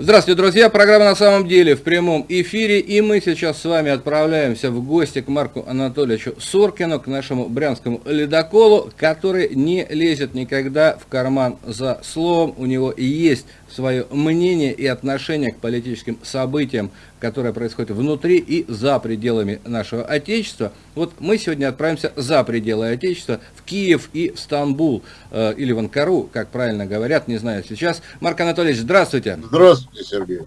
Здравствуйте, друзья! Программа «На самом деле» в прямом эфире, и мы сейчас с вами отправляемся в гости к Марку Анатольевичу Соркину, к нашему брянскому ледоколу, который не лезет никогда в карман за словом, у него есть свое мнение и отношение к политическим событиям, которые происходят внутри и за пределами нашего Отечества. Вот мы сегодня отправимся за пределы Отечества, в Киев и в Стамбул, э, или в Анкару, как правильно говорят, не знаю сейчас. Марк Анатольевич, здравствуйте. Здравствуйте, Сергей.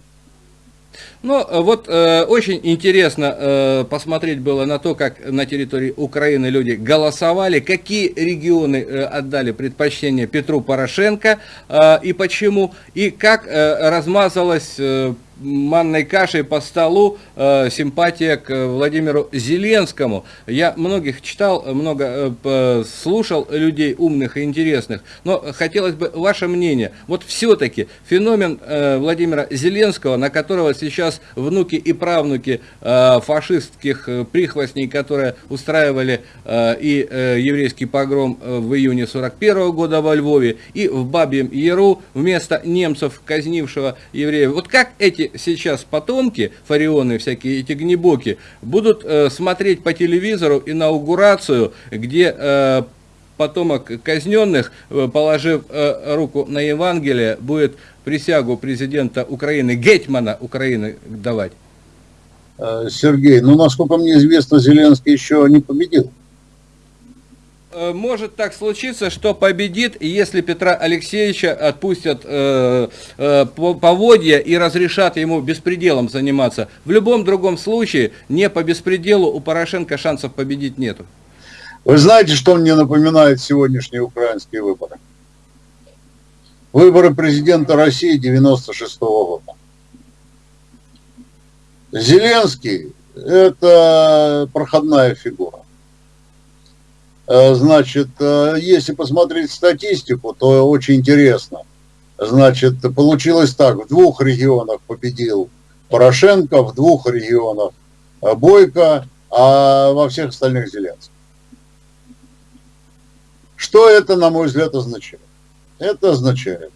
Ну, э, вот э, очень интересно э, посмотреть было на то, как на территории Украины люди голосовали, какие регионы э, отдали предпочтение Петру Порошенко э, и почему, и как э, размазалась э, манной кашей по столу э, симпатия к Владимиру Зеленскому. Я многих читал, много э, слушал людей умных и интересных, но хотелось бы ваше мнение. Вот все-таки феномен э, Владимира Зеленского, на которого сейчас внуки и правнуки э, фашистских э, прихвостней, которые устраивали э, и э, еврейский погром э, в июне 41 года во Львове, и в Бабьем Яру вместо немцев, казнившего евреев. Вот как эти сейчас потомки, фарионы всякие, эти гнебоки, будут э, смотреть по телевизору инаугурацию, где э, потомок казненных, э, положив э, руку на Евангелие, будет присягу президента Украины, Гетмана Украины давать? Э, Сергей, ну, насколько мне известно, Зеленский еще не победил. Э, может так случиться, что победит, если Петра Алексеевича отпустят э, э, поводья и разрешат ему беспределом заниматься. В любом другом случае, не по беспределу у Порошенко шансов победить нету. Вы знаете, что мне напоминают сегодняшние украинские выборы? Выборы президента России 96 -го года. Зеленский – это проходная фигура. Э, значит, э, если посмотреть статистику, то очень интересно. Значит, получилось так, в двух регионах победил Порошенко, в двух регионах э, Бойко, а во всех остальных Зеленский. Что это, на мой взгляд, означает? Это означает,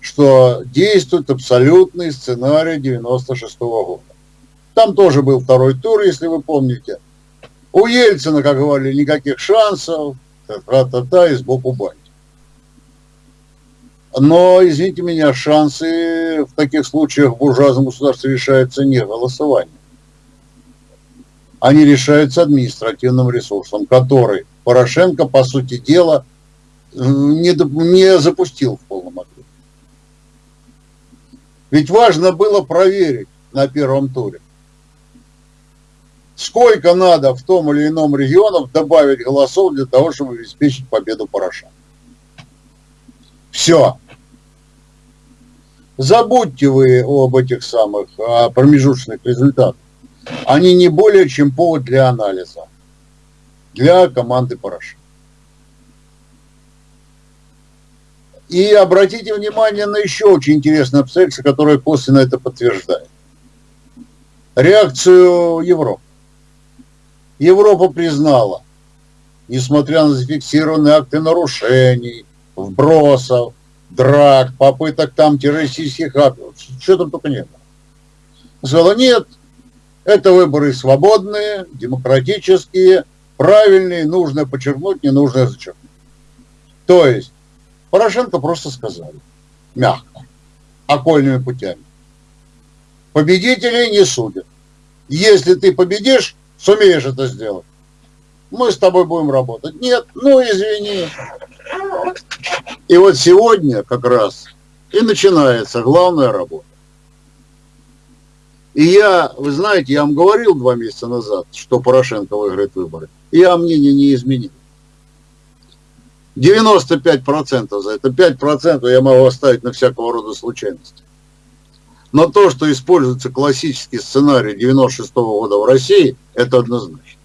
что действует абсолютный сценарий 96 -го года. Там тоже был второй тур, если вы помните. У Ельцина, как говорили, никаких шансов, та-та-та, и сбоку бань. Но, извините меня, шансы в таких случаях в буржуазном государстве решаются не голосованием. Они решаются административным ресурсом, который Порошенко, по сути дела, не, не запустил в полном объеме. Ведь важно было проверить на первом туре, сколько надо в том или ином регионе добавить голосов для того, чтобы обеспечить победу Порошенко. Все. Забудьте вы об этих самых промежуточных результатах. Они не более чем повод для анализа. Для команды Порошенко. И обратите внимание на еще очень интересное обстоятельство, которое косвенно это подтверждает. Реакцию Европы. Европа признала, несмотря на зафиксированные акты нарушений, вбросов, драк, попыток там террористических актов, что там только не было. Сказала, нет, это выборы свободные, демократические, правильные, нужно подчеркнуть, не нужно зачеркнуть. То есть, Порошенко просто сказали, мягко, окольными путями. Победителей не судят. Если ты победишь, сумеешь это сделать, мы с тобой будем работать. Нет, ну извини. И вот сегодня как раз и начинается главная работа. И я, вы знаете, я вам говорил два месяца назад, что Порошенко выиграет выборы. И я мнение не изменил. 95% за это, 5% я могу оставить на всякого рода случайности. Но то, что используется классический сценарий 96 -го года в России, это однозначно.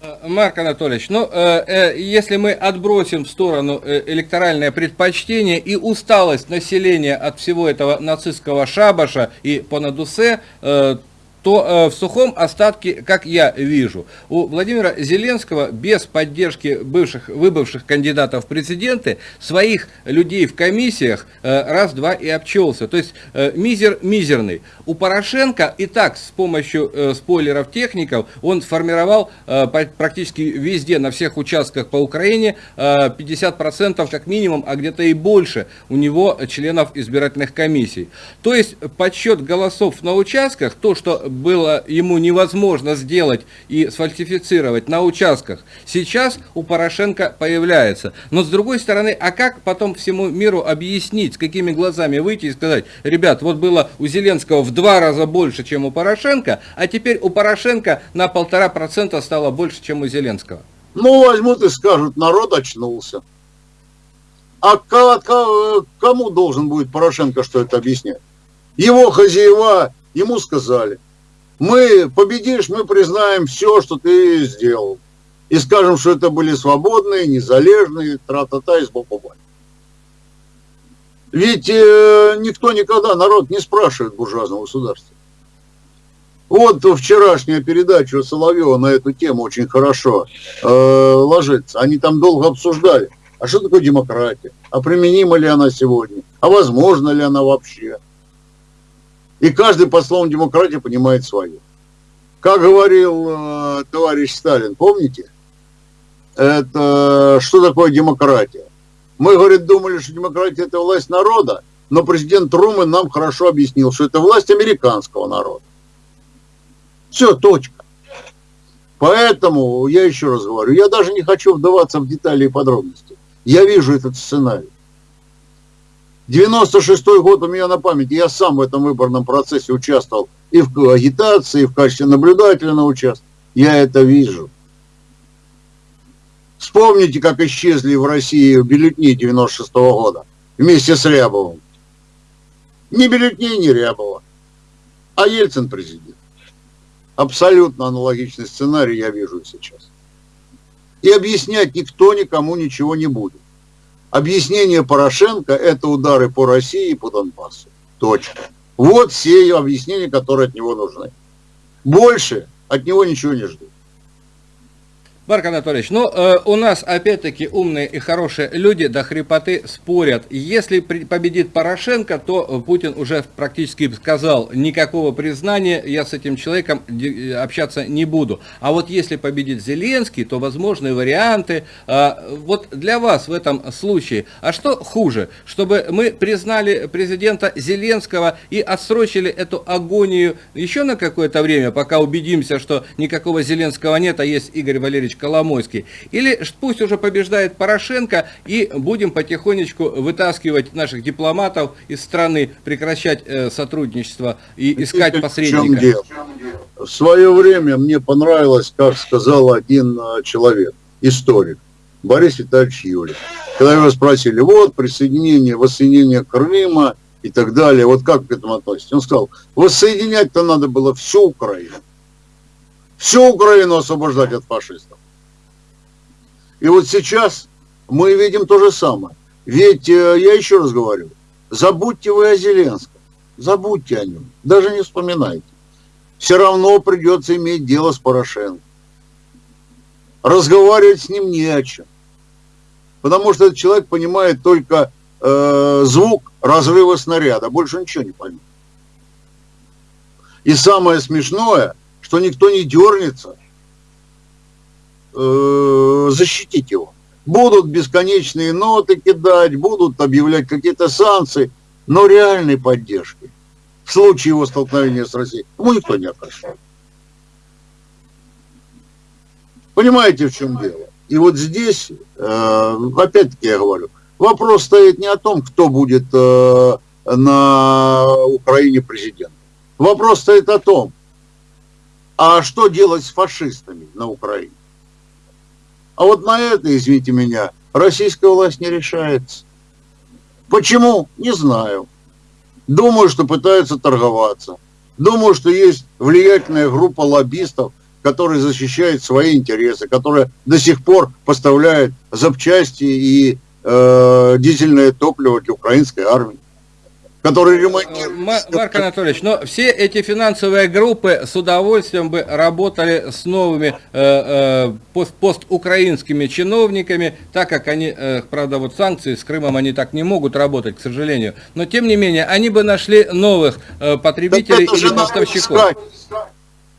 Э, Марк Анатольевич, ну, э, э, если мы отбросим в сторону э, электоральное предпочтение и усталость населения от всего этого нацистского шабаша и понадусе, э, то э, в сухом остатке, как я вижу, у Владимира Зеленского без поддержки бывших, выбывших кандидатов в президенты своих людей в комиссиях э, раз-два и обчелся. То есть э, мизер мизерный. У Порошенко и так с помощью спойлеров техников он сформировал практически везде, на всех участках по Украине э, 50% как минимум, а где-то и больше у него членов избирательных комиссий. То есть подсчет голосов на участках, то, что было ему невозможно сделать и сфальсифицировать на участках, сейчас у Порошенко появляется. Но с другой стороны, а как потом всему миру объяснить, с какими глазами выйти и сказать, ребят, вот было у Зеленского в два раза больше, чем у Порошенко, а теперь у Порошенко на полтора процента стало больше, чем у Зеленского? Ну, возьмут и скажут, народ очнулся. А кому должен будет Порошенко что это объяснять? Его хозяева ему сказали, мы победишь, мы признаем все, что ты сделал. И скажем, что это были свободные, незалежные, тра-та-та из баба Ведь э, никто никогда, народ не спрашивает буржуазного государства. Вот вчерашняя передача Соловьева на эту тему очень хорошо э, ложится. Они там долго обсуждали, а что такое демократия, а применима ли она сегодня, а возможно ли она вообще. И каждый по словам демократии понимает свое. Как говорил э, товарищ Сталин, помните? Это что такое демократия? Мы, говорит, думали, что демократия это власть народа, но президент Трумэн нам хорошо объяснил, что это власть американского народа. Все, точка. Поэтому, я еще раз говорю, я даже не хочу вдаваться в детали и подробности. Я вижу этот сценарий. 96-й год у меня на памяти, я сам в этом выборном процессе участвовал и в агитации, и в качестве наблюдателя на участке. Я это вижу. Вспомните, как исчезли в России бюллетни 96 -го года вместе с Рябовым. Не бюллетни, не Рябова, а Ельцин президент. Абсолютно аналогичный сценарий я вижу сейчас. И объяснять никто никому ничего не будет. Объяснение Порошенко – это удары по России и по Донбассу. Точка. Вот все объяснения, которые от него нужны. Больше от него ничего не жду. Марк Анатольевич, ну, э, у нас опять-таки умные и хорошие люди до хрипоты спорят. Если при, победит Порошенко, то Путин уже практически сказал, никакого признания я с этим человеком общаться не буду. А вот если победит Зеленский, то возможны варианты. Э, вот для вас в этом случае, а что хуже, чтобы мы признали президента Зеленского и отсрочили эту агонию еще на какое-то время, пока убедимся, что никакого Зеленского нет, а есть Игорь Валерьевич Коломойский. Или пусть уже побеждает Порошенко и будем потихонечку вытаскивать наших дипломатов из страны, прекращать э, сотрудничество и искать посредника. В свое время мне понравилось, как сказал один э, человек, историк, Борис Витальевич Юлик. Когда его спросили, вот присоединение, воссоединение Крыма и так далее, вот как к этому относитесь? Он сказал, воссоединять-то надо было всю Украину. Всю Украину освобождать от фашистов. И вот сейчас мы видим то же самое. Ведь, э, я еще раз говорю, забудьте вы о Зеленском, забудьте о нем, даже не вспоминайте. Все равно придется иметь дело с Порошенко. Разговаривать с ним не о чем. Потому что этот человек понимает только э, звук разрыва снаряда, больше ничего не поймет. И самое смешное, что никто не дернется – э, защитить его. Будут бесконечные ноты кидать, будут объявлять какие-то санкции, но реальной поддержки в случае его столкновения с Россией ему никто не окажет. Понимаете, в чем дело? И вот здесь, э, опять-таки я говорю, вопрос стоит не о том, кто будет э, на Украине президентом. Вопрос стоит о том, а что делать с фашистами на Украине? А вот на это, извините меня, российская власть не решается. Почему? Не знаю. Думаю, что пытаются торговаться. Думаю, что есть влиятельная группа лоббистов, которые защищают свои интересы, которые до сих пор поставляют запчасти и э, дизельное топливо для украинской армии. Который ремонтирует. Марк Анатольевич, но все эти финансовые группы с удовольствием бы работали с новыми э, э, пост постукраинскими чиновниками, так как они, э, правда, вот санкции с Крымом они так не могут работать, к сожалению. Но тем не менее, они бы нашли новых э, потребителей или поставщиков.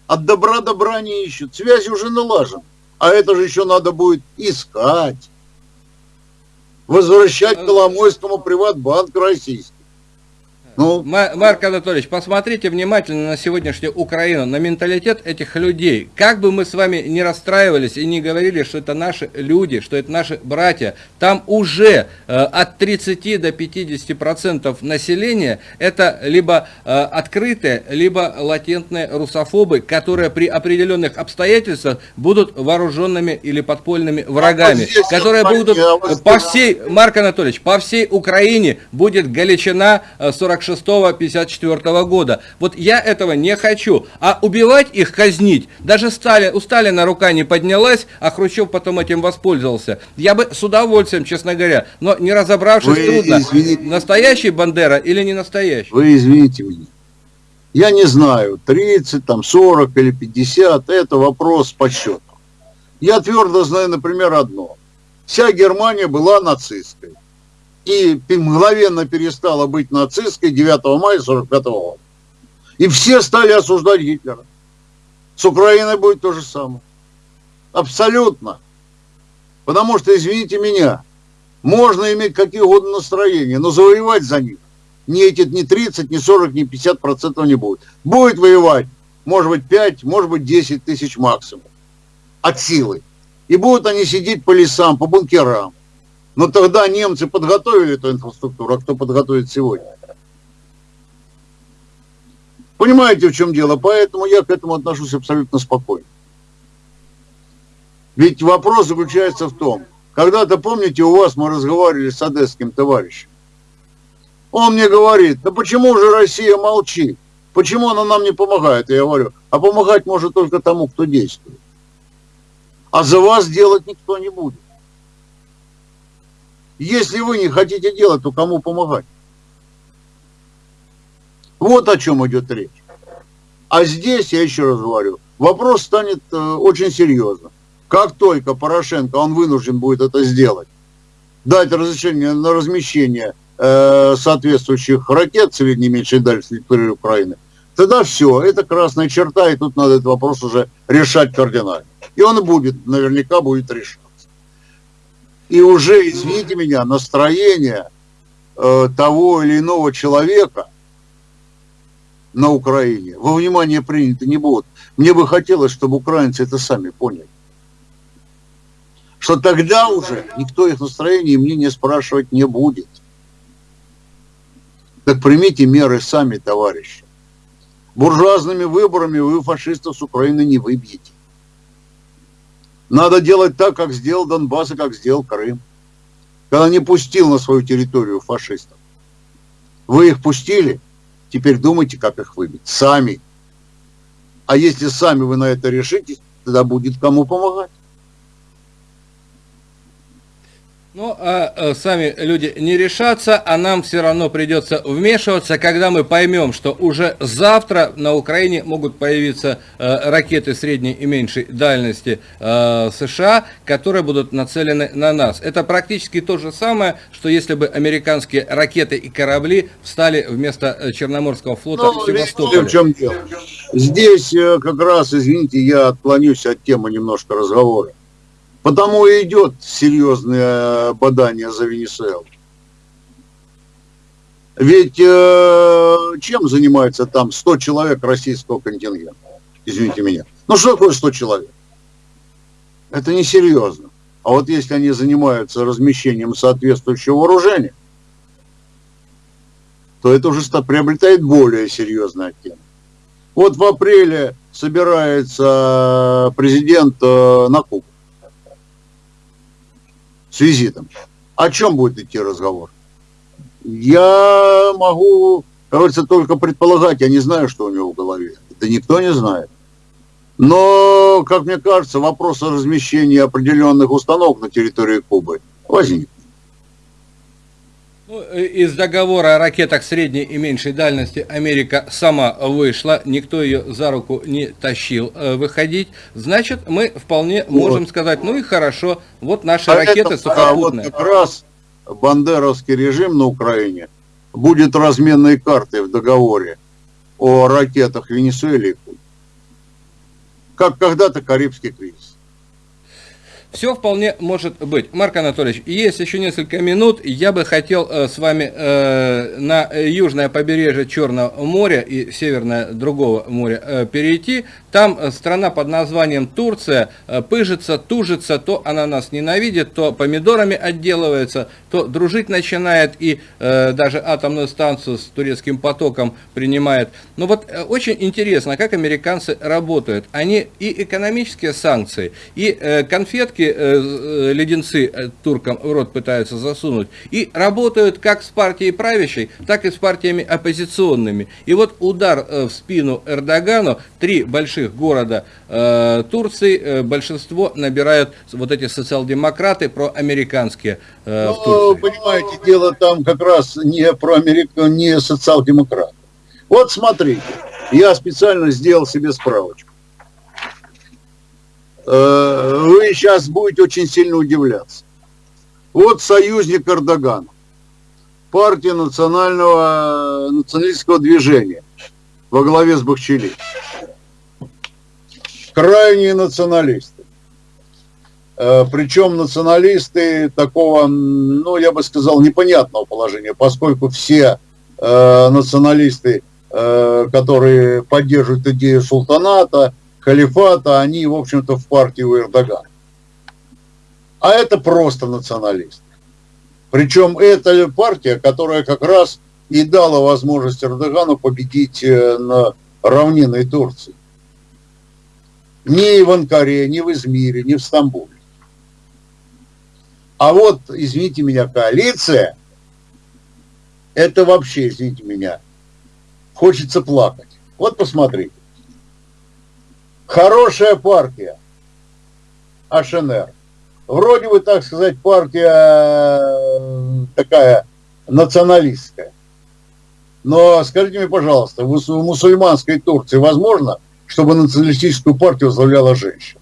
От добра добра не ищут. Связь уже налажена. А это же еще надо будет искать. Возвращать э, Коломойскому приватбанк российский. Ну, Марк Анатольевич, посмотрите внимательно на сегодняшнюю Украину, на менталитет этих людей. Как бы мы с вами не расстраивались и не говорили, что это наши люди, что это наши братья, там уже э, от 30 до 50 процентов населения это либо э, открытые, либо латентные русофобы, которые при определенных обстоятельствах будут вооруженными или подпольными врагами, а которые будут по всей, Марк Анатольевич, по всей Украине будет Галичина 46 56-54 года. Вот я этого не хочу. А убивать их, казнить, даже Сталин, у Сталина рука не поднялась, а Хрущев потом этим воспользовался. Я бы с удовольствием, честно говоря, но не разобравшись Вы трудно, извините. настоящий Бандера или не настоящий. Вы извините меня. Я не знаю, 30, там, 40 или 50, это вопрос по счету. Я твердо знаю, например, одно. Вся Германия была нацистской и мгновенно перестала быть нацистской 9 мая 45 года. И все стали осуждать Гитлера. С Украиной будет то же самое. Абсолютно. Потому что, извините меня, можно иметь какие угодно настроения, но завоевать за них ни эти, ни 30, ни 40, ни 50 процентов не будет. Будет воевать, может быть, 5, может быть, 10 тысяч максимум от силы. И будут они сидеть по лесам, по бункерам. Но тогда немцы подготовили эту инфраструктуру, а кто подготовит сегодня? Понимаете, в чем дело? Поэтому я к этому отношусь абсолютно спокойно. Ведь вопрос заключается в том, когда-то, помните, у вас мы разговаривали с одесским товарищем. Он мне говорит, да почему же Россия молчит? Почему она нам не помогает? Я говорю, а помогать может только тому, кто действует. А за вас делать никто не будет. Если вы не хотите делать, то кому помогать? Вот о чем идет речь. А здесь, я еще раз говорю, вопрос станет э, очень серьезным. Как только Порошенко, он вынужден будет это сделать, дать разрешение на размещение э, соответствующих ракет средней меньшей дальности территории Украины, тогда все, это красная черта, и тут надо этот вопрос уже решать кардинально. И он будет, наверняка будет решен. И уже, извините меня, настроение э, того или иного человека на Украине во внимание приняты не будут. Мне бы хотелось, чтобы украинцы это сами поняли. Что тогда уже никто их настроение и мнение спрашивать не будет. Так примите меры сами, товарищи. Буржуазными выборами вы фашистов с Украины не выбьете. Надо делать так, как сделал Донбасс и как сделал Крым. Когда не пустил на свою территорию фашистов. Вы их пустили, теперь думайте, как их выбить. Сами. А если сами вы на это решитесь, тогда будет кому помогать. Ну, а, а сами люди не решатся, а нам все равно придется вмешиваться, когда мы поймем, что уже завтра на Украине могут появиться а, ракеты средней и меньшей дальности а, США, которые будут нацелены на нас. Это практически то же самое, что если бы американские ракеты и корабли встали вместо э, Черноморского флота ну, в Севастополе. В чем дело? Здесь э, как раз, извините, я отклонюсь от темы немножко разговора. Потому и идет серьезное бадание за Венесуэлу. Ведь э, чем занимается там 100 человек российского контингента? Извините меня. Ну что такое 100 человек? Это несерьезно. А вот если они занимаются размещением соответствующего вооружения, то это уже приобретает более серьезный оттенок. Вот в апреле собирается президент э, на Кубу с визитом. О чем будет идти разговор? Я могу, кажется, только предполагать, я не знаю, что у него в голове. Это никто не знает. Но, как мне кажется, вопрос о размещении определенных установок на территории Кубы возник. Ну, э, из договора о ракетах средней и меньшей дальности Америка сама вышла, никто ее за руку не тащил э, выходить. Значит, мы вполне вот. можем сказать, ну и хорошо, вот наши а ракеты это, сухопутные. А вот как раз бандеровский режим на Украине будет разменной картой в договоре о ракетах Венесуэле, как когда-то Карибский кризис. Все вполне может быть. Марк Анатольевич, есть еще несколько минут. Я бы хотел э, с вами э, на южное побережье Черного моря и северное другого моря э, перейти. Там страна под названием Турция пыжится, тужится, то она нас ненавидит, то помидорами отделывается, то дружить начинает и даже атомную станцию с турецким потоком принимает. Но вот э, очень интересно, как американцы работают. Они и экономические санкции, и конфетки все э, леденцы э, туркам в рот пытаются засунуть, и работают как с партией правящей, так и с партиями оппозиционными. И вот удар э, в спину Эрдогану, три больших города э, Турции, э, большинство набирают вот эти социал-демократы проамериканские э, ну, в Турции. понимаете, дело там как раз не про Америку, не социал-демократы. Вот смотрите, я специально сделал себе справочку. Э, вы сейчас будете очень сильно удивляться. Вот союзник Эрдогана, партия национального, националистского движения во главе с Бахчели. Крайние националисты. Э, Причем националисты такого, ну, я бы сказал, непонятного положения, поскольку все э, националисты, которые поддерживают идею султаната, халифата, они, в общем-то, в партии у Эрдогана. А это просто националисты. Причем это партия, которая как раз и дала возможность Эрдогану победить э, на равнинной Турции. Ни в Анкаре, ни в Измире, ни в Стамбуле. А вот, извините меня, коалиция, это вообще, извините меня, хочется плакать. Вот посмотрите. Хорошая партия, АШНР. Вроде бы, так сказать, партия э, такая националистская. Но скажите мне, пожалуйста, в мусульманской Турции возможно, чтобы националистическую партию возглавляла женщина?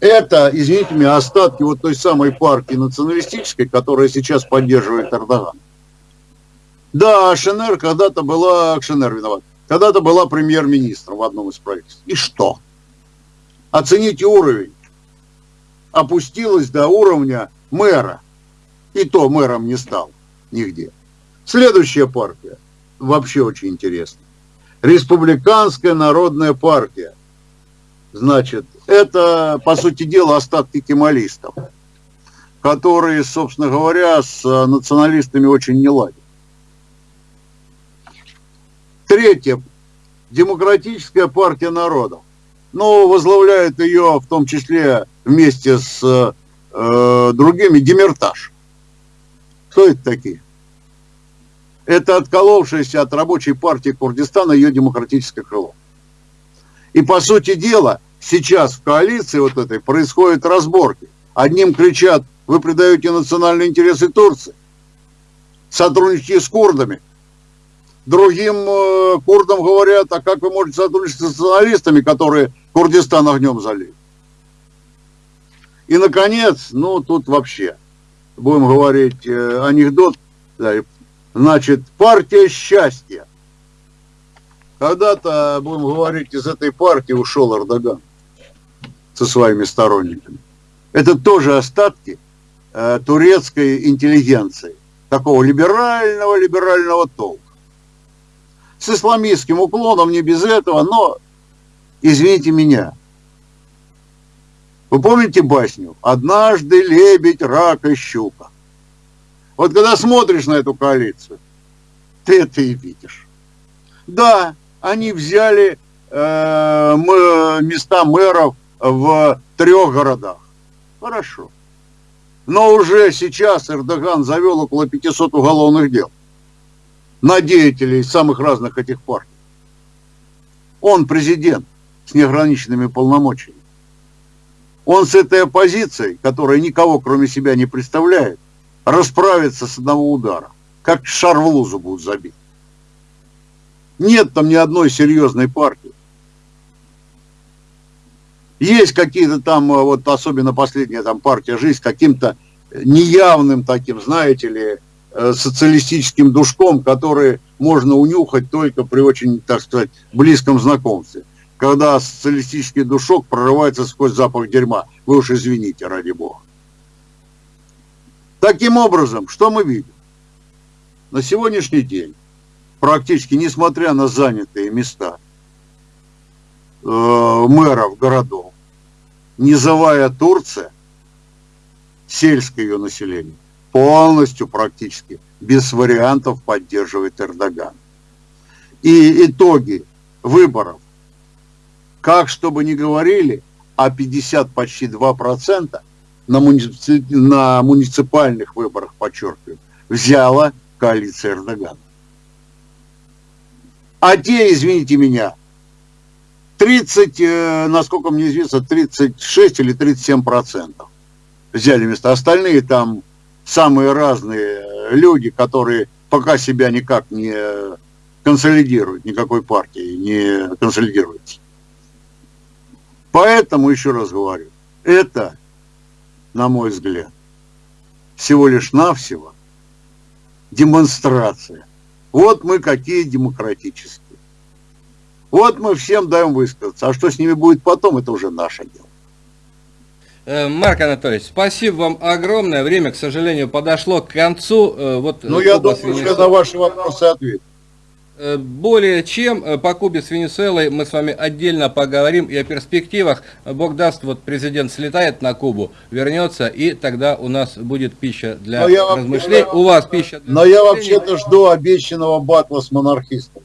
Это, извините меня, остатки вот той самой партии националистической, которая сейчас поддерживает Эрдоган. Да, ШНР когда-то была, ШНР виноват, когда-то была премьер-министром в одном из правительств. И что? Оцените уровень. Опустилась до уровня мэра. И то мэром не стал нигде. Следующая партия. Вообще очень интересно. Республиканская народная партия. Значит, это, по сути дела, остатки кемалистов, которые, собственно говоря, с националистами очень не ладят. Третье. Демократическая партия народов. Но возглавляет ее в том числе вместе с э, другими Демертаж. Кто это такие? Это отколовшаяся от рабочей партии Курдистана ее демократическое крыло. И по сути дела, сейчас в коалиции вот этой происходят разборки. Одним кричат, вы предаете национальные интересы Турции, сотрудничайте с курдами – другим э, курдам говорят, а как вы можете сотрудничать с националистами, которые Курдистан огнем залили? И, наконец, ну, тут вообще, будем говорить, э, анекдот, да, значит, партия счастья. Когда-то, будем говорить, из этой партии ушел Эрдоган со своими сторонниками. Это тоже остатки э, турецкой интеллигенции, такого либерального-либерального толка с исламистским уклоном, не без этого, но, извините меня, вы помните басню «Однажды лебедь, рак и щука»? Вот когда смотришь на эту коалицию, ты это и видишь. Да, они взяли э, места мэров в трех городах. Хорошо. Но уже сейчас Эрдоган завел около 500 уголовных дел на деятелей самых разных этих партий. Он президент с неограниченными полномочиями. Он с этой оппозицией, которая никого кроме себя не представляет, расправиться с одного удара. Как шар в лузу будут забить. Нет там ни одной серьезной партии. Есть какие-то там, э, вот особенно последняя там партия «Жизнь» каким-то неявным таким, знаете ли, социалистическим душком, который можно унюхать только при очень, так сказать, близком знакомстве. Когда социалистический душок прорывается сквозь запах дерьма. Вы уж извините, ради бога. Таким образом, что мы видим? На сегодняшний день, практически несмотря на занятые места э, мэров городов, низовая Турция, сельское ее население, полностью практически без вариантов поддерживает Эрдоган. И итоги выборов, как чтобы ни говорили, а 50 почти 2% на, муници... на муниципальных выборах, подчеркиваю, взяла коалиция Эрдогана. А те, извините меня, 30, э, насколько мне известно, 36 или 37 процентов взяли место. Остальные там самые разные люди, которые пока себя никак не консолидируют, никакой партии не консолидируются. Поэтому, еще раз говорю, это, на мой взгляд, всего лишь навсего демонстрация. Вот мы какие демократические. Вот мы всем даем высказаться. А что с ними будет потом, это уже наше дело. Э, Марк Анатольевич, спасибо вам огромное. Время, к сожалению, подошло к концу. Э, вот ну, я думаю, я на ваши вопросы отвечу. Э, более чем по Кубе с Венесуэлой мы с вами отдельно поговорим и о перспективах. Бог даст, вот президент слетает на Кубу, вернется, и тогда у нас будет пища для размышлений. У вас пища для Но я вообще-то жду обещанного батла с монархистом.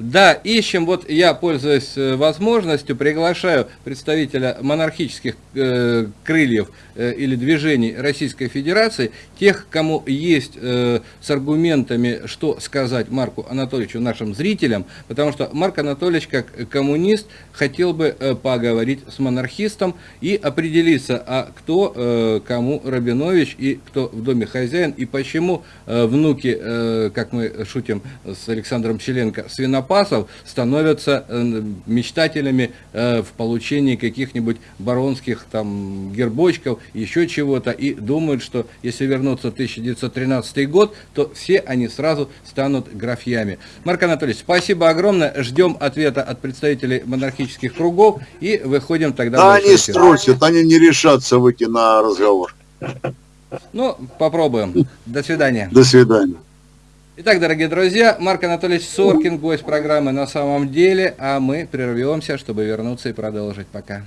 Да, ищем, вот я, пользуясь э, возможностью, приглашаю представителя монархических э, крыльев э, или движений Российской Федерации, тех, кому есть э, с аргументами, что сказать Марку Анатольевичу, нашим зрителям, потому что Марк Анатольевич, как коммунист, хотел бы э, поговорить с монархистом и определиться, а кто э, кому Рабинович и кто в доме хозяин, и почему э, внуки, э, как мы шутим с Александром Челенко, свинопад, запасов становятся э, мечтателями э, в получении каких-нибудь баронских там гербочков, еще чего-то, и думают, что если вернуться в 1913 год, то все они сразу станут графьями. Марк Анатольевич, спасибо огромное, ждем ответа от представителей монархических кругов и выходим тогда... Да они струсят, они не решатся выйти на разговор. Ну, попробуем. До свидания. До свидания. Итак, дорогие друзья, Марк Анатольевич Соркин, гость программы «На самом деле», а мы прервемся, чтобы вернуться и продолжить. Пока.